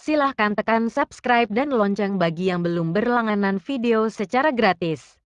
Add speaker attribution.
Speaker 1: Silahkan tekan subscribe dan lonceng bagi yang belum berlangganan video secara gratis.